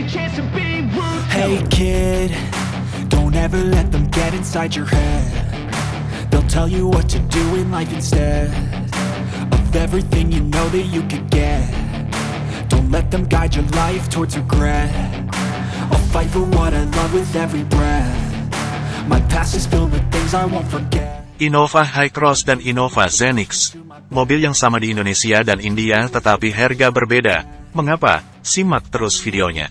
your chance to be ruthless. Hey kid, don't ever let them get inside your head. They'll tell you what to do in life instead of everything you know that you could get. Don't let them guide your life towards regret. I'll fight for what I love with every breath. My past is filled with things I won't forget. Innova Hycross dan Innova Zenix. Mobil yang sama di Indonesia dan India tetapi harga berbeda. Mengapa? Simak terus videonya.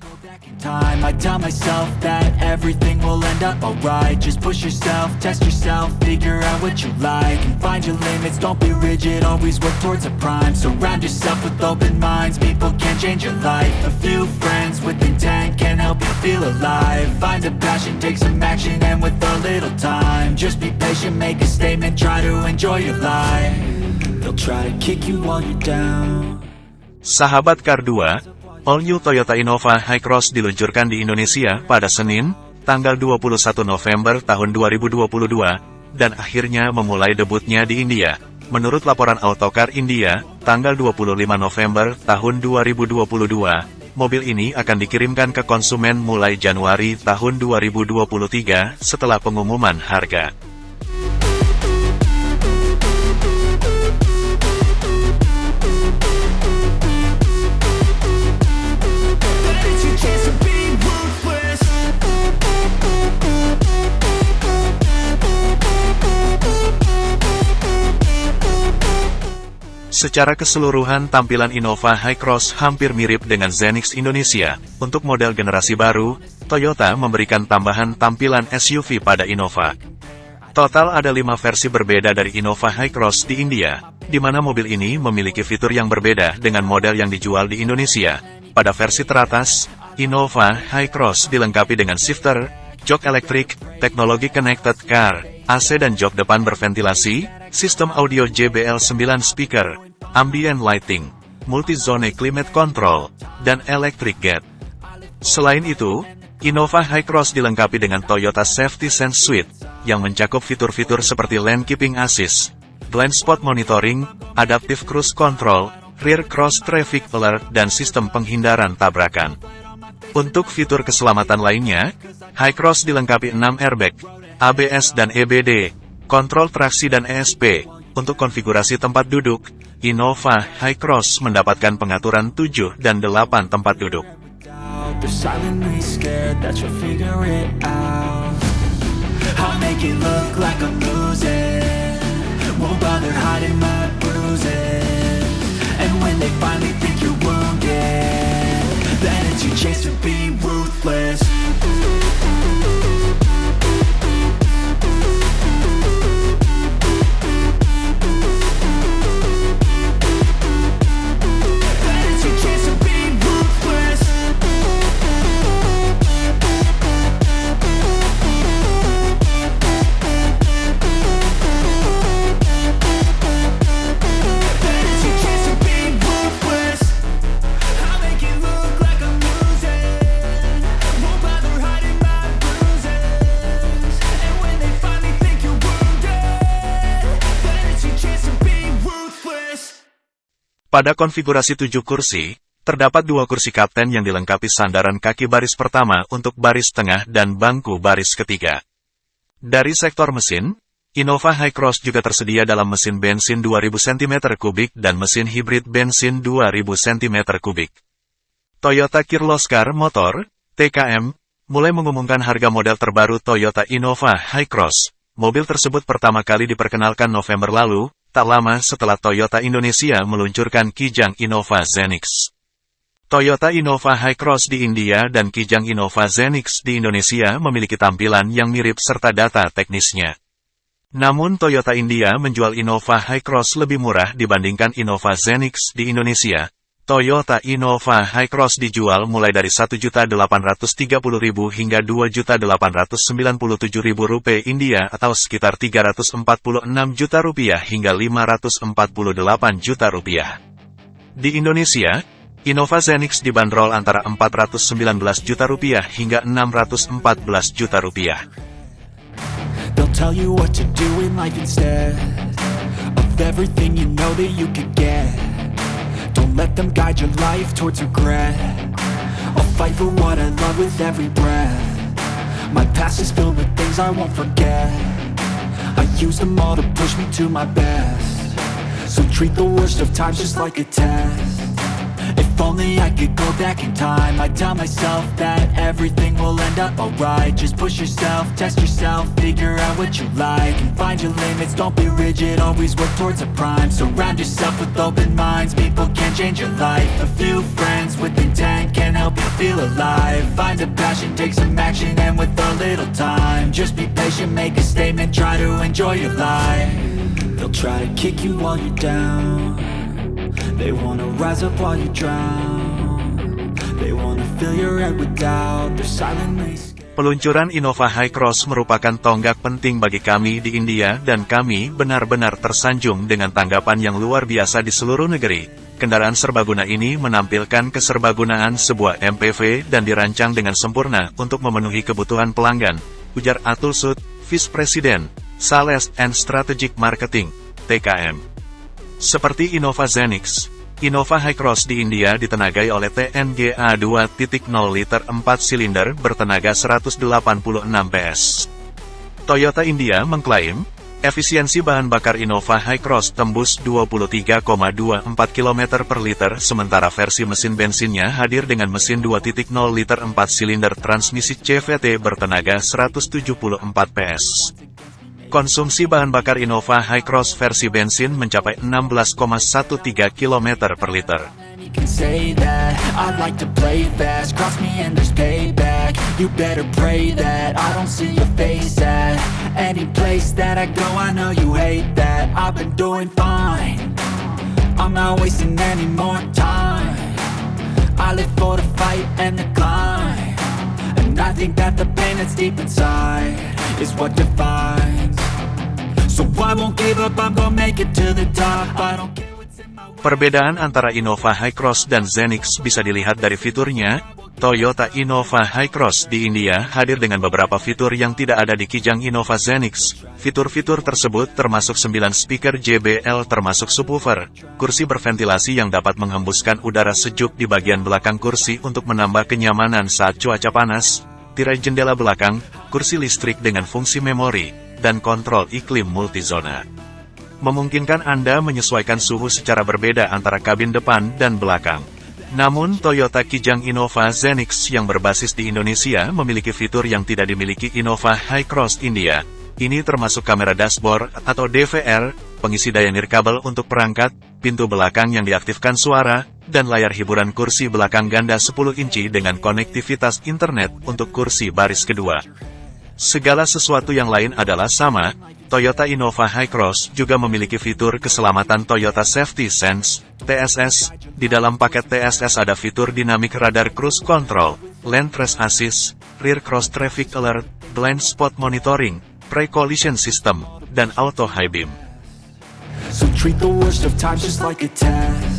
time I tell myself that everything will end up alright. Just push yourself, test yourself, figure out what you like And find your limits, don't be rigid, always work towards a prime. Surround yourself with open minds, people can change your life. A few friends with intent can help you feel alive. Find a passion, take some action, and with a little time Just be patient, make a statement, try to enjoy your life. They'll try to kick you while you're down Sahabat Kar 2, All New Toyota Innova Hycross diluncurkan di Indonesia pada Senin, tanggal 21 November tahun 2022, dan akhirnya memulai debutnya di India. Menurut laporan Autocar India, tanggal 25 November tahun 2022, mobil ini akan dikirimkan ke konsumen mulai Januari tahun 2023 setelah pengumuman harga. Secara keseluruhan tampilan Innova Hycross hampir mirip dengan Zenix Indonesia. Untuk model generasi baru, Toyota memberikan tambahan tampilan SUV pada Innova. Total ada lima versi berbeda dari Innova Hycross di India, di mana mobil ini memiliki fitur yang berbeda dengan model yang dijual di Indonesia. Pada versi teratas, Innova Hycross dilengkapi dengan shifter, jok elektrik, teknologi connected car, AC dan jok depan berventilasi, sistem audio JBL 9 speaker, ambient lighting, multi-zone climate control, dan electric gate. Selain itu, Innova Hycross dilengkapi dengan Toyota Safety Sense Suite, yang mencakup fitur-fitur seperti lane keeping assist, blind spot monitoring, adaptive cruise control, rear cross traffic alert dan sistem penghindaran tabrakan. Untuk fitur keselamatan lainnya, Hycross dilengkapi 6 airbag, ABS dan EBD, kontrol traksi dan ESP. Untuk konfigurasi tempat duduk, Innova Hycross mendapatkan pengaturan 7 dan 8 tempat duduk. doubt They're silently scared Pada konfigurasi 7 kursi, terdapat dua kursi kapten yang dilengkapi sandaran kaki baris pertama untuk baris tengah dan bangku baris ketiga. Dari sektor mesin, Innova Hycross juga tersedia dalam mesin bensin 2000 cm3 dan mesin hibrid bensin 2000 cm3. Toyota Kirloskar Motor, TKM, mulai mengumumkan harga model terbaru Toyota Innova Hycross. Mobil tersebut pertama kali diperkenalkan November lalu, tak lama setelah Toyota Indonesia meluncurkan Kijang Innova Zenix. Toyota Innova Hycross di India dan Kijang Innova Zenix di Indonesia memiliki tampilan yang mirip serta data teknisnya. Namun Toyota India menjual Innova Hycross lebih murah dibandingkan Innova Zenix di Indonesia. Toyota Innova Hycross dijual mulai dari Rp1.830.000 hingga Rp2.897.000 rupiah India atau sekitar 346 juta rupiah hingga 548 juta rupiah. Di Indonesia, Innova Zenix dibanderol antara 419 juta rupiah hingga 614 juta rupiah. Don't let them guide your life towards regret. I'll fight for what I love with every breath. My past is filled with things I won't forget. I use them all to push me to my best. So treat the worst of times just like a test if only I could go back in time. I'd tell myself that everything will end up alright. Just push yourself, test yourself, figure out what you like And find your limits, don't be rigid, always work towards a prime. Surround yourself with open minds, people can change your life. A few friends with intent can help you feel alive. Find a passion, take some action, and with a little time Just be patient, make a statement, try to enjoy your life. They'll try to kick you while you're down they wanna rise up while you drown They wanna fill your head with doubt They're silently Peluncuran Innova High Cross merupakan tonggak penting bagi kami di India dan kami benar-benar tersanjung dengan tanggapan yang luar biasa di seluruh negeri. Kendaraan serbaguna ini menampilkan keserbagunaan sebuah MPV dan dirancang dengan sempurna untuk memenuhi kebutuhan pelanggan, ujar Atul Sud, Vice President, Sales and Strategic Marketing, TKM. Seperti Innova Zenix, Innova High Cross di India ditenagai oleh TNGA 2.0 liter 4 silinder bertenaga 186 PS. Toyota India mengklaim, efisiensi bahan bakar Innova High Cross tembus 23,24 km per liter sementara versi mesin bensinnya hadir dengan mesin 2.0 liter 4 silinder transmisi CVT bertenaga 174 PS. Konsumsi bahan bakar Innova High Cross versi bensin mencapai 16,13 km per liter. Is what defines. So I won't give up, I'm gonna make it to the top. I don't care Perbedaan antara Innova High Cross dan Zenix bisa dilihat dari fiturnya. Toyota Innova High Cross di India hadir dengan beberapa fitur yang tidak ada di Kijang Innova Zenix. Fitur-fitur tersebut termasuk 9 speaker JBL termasuk subwoofer, kursi berventilasi yang dapat menghembuskan udara sejuk di bagian belakang kursi untuk menambah kenyamanan saat cuaca panas, tirai jendela belakang, kursi listrik dengan fungsi memori, dan kontrol iklim multizona memungkinkan Anda menyesuaikan suhu secara berbeda antara kabin depan dan belakang. Namun Toyota Kijang Innova Zenix yang berbasis di Indonesia memiliki fitur yang tidak dimiliki Innova High Cross India. Ini termasuk kamera dashboard atau DVR, pengisi daya nirkabel untuk perangkat, pintu belakang yang diaktifkan suara, dan layar hiburan kursi belakang ganda 10 inci dengan konektivitas internet untuk kursi baris kedua. Segala sesuatu yang lain adalah sama, Toyota Innova High Cross juga memiliki fitur keselamatan Toyota Safety Sense, TSS. Di dalam paket TSS ada fitur Dynamic Radar Cruise Control, Lane Trace Assist, Rear Cross Traffic Alert, Blind Spot Monitoring, Pre-Collision System, dan Auto High Beam. So treat the worst of times just like a test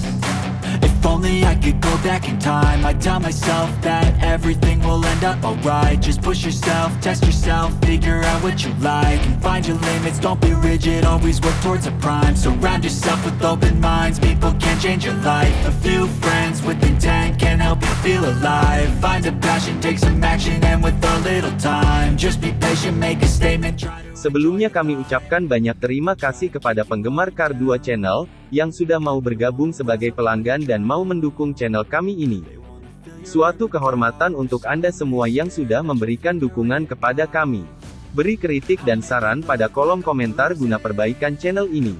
If only I could go back in time. I'd tell myself that everything will end up alright. Just push yourself, test yourself, figure out what you like And find your limits, don't be rigid, always work towards a prime. Surround yourself with open minds, people can change your life. A few friends with intent can help you feel alive. Find a passion, take some action, and with a little time. Just be patient, make a statement, try to Sebelumnya kami ucapkan banyak terima kasih kepada penggemar Kar 2 Channel, yang sudah mau bergabung sebagai pelanggan dan mau mendukung channel kami ini. Suatu kehormatan untuk Anda semua yang sudah memberikan dukungan kepada kami. Beri kritik dan saran pada kolom komentar guna perbaikan channel ini.